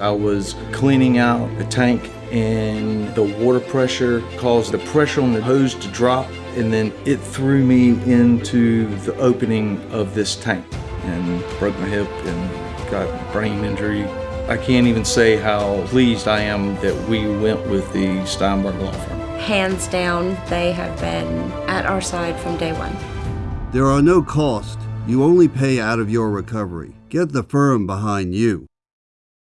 I was cleaning out the tank and the water pressure caused the pressure on the hose to drop and then it threw me into the opening of this tank and broke my hip and got brain injury. I can't even say how pleased I am that we went with the Steinberg Law Firm. Hands down, they have been at our side from day one. There are no costs. You only pay out of your recovery. Get the firm behind you.